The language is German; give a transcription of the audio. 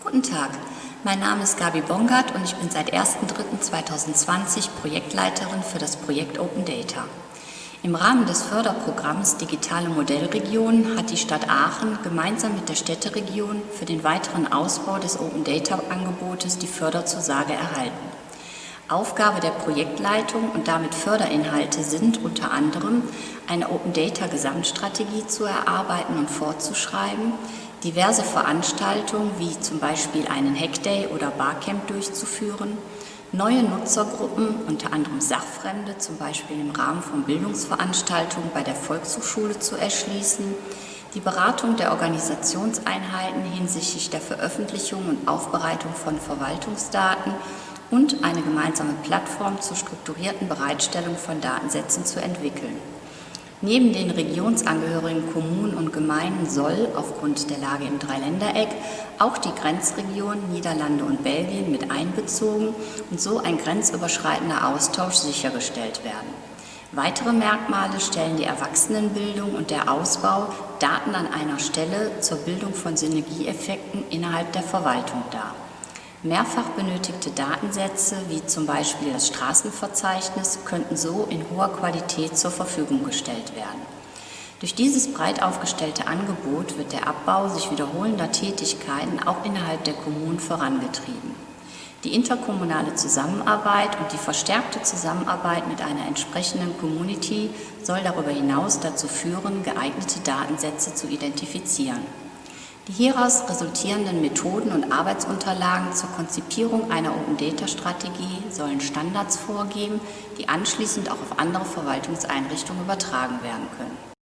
Guten Tag, mein Name ist Gabi Bongard und ich bin seit 1.3.2020 Projektleiterin für das Projekt Open Data. Im Rahmen des Förderprogramms Digitale Modellregion hat die Stadt Aachen gemeinsam mit der Städteregion für den weiteren Ausbau des Open Data Angebotes die Förderzusage erhalten. Aufgabe der Projektleitung und damit Förderinhalte sind unter anderem, eine Open Data Gesamtstrategie zu erarbeiten und fortzuschreiben, diverse Veranstaltungen wie zum Beispiel einen Hackday oder Barcamp durchzuführen, neue Nutzergruppen, unter anderem Sachfremde, zum Beispiel im Rahmen von Bildungsveranstaltungen bei der Volkshochschule zu erschließen, die Beratung der Organisationseinheiten hinsichtlich der Veröffentlichung und Aufbereitung von Verwaltungsdaten und eine gemeinsame Plattform zur strukturierten Bereitstellung von Datensätzen zu entwickeln. Neben den regionsangehörigen Kommunen und Gemeinden soll aufgrund der Lage im Dreiländereck auch die Grenzregion Niederlande und Belgien mit einbezogen und so ein grenzüberschreitender Austausch sichergestellt werden. Weitere Merkmale stellen die Erwachsenenbildung und der Ausbau Daten an einer Stelle zur Bildung von Synergieeffekten innerhalb der Verwaltung dar. Mehrfach benötigte Datensätze, wie zum Beispiel das Straßenverzeichnis, könnten so in hoher Qualität zur Verfügung gestellt werden. Durch dieses breit aufgestellte Angebot wird der Abbau sich wiederholender Tätigkeiten auch innerhalb der Kommunen vorangetrieben. Die interkommunale Zusammenarbeit und die verstärkte Zusammenarbeit mit einer entsprechenden Community soll darüber hinaus dazu führen, geeignete Datensätze zu identifizieren. Die hieraus resultierenden Methoden und Arbeitsunterlagen zur Konzipierung einer Open-Data-Strategie sollen Standards vorgeben, die anschließend auch auf andere Verwaltungseinrichtungen übertragen werden können.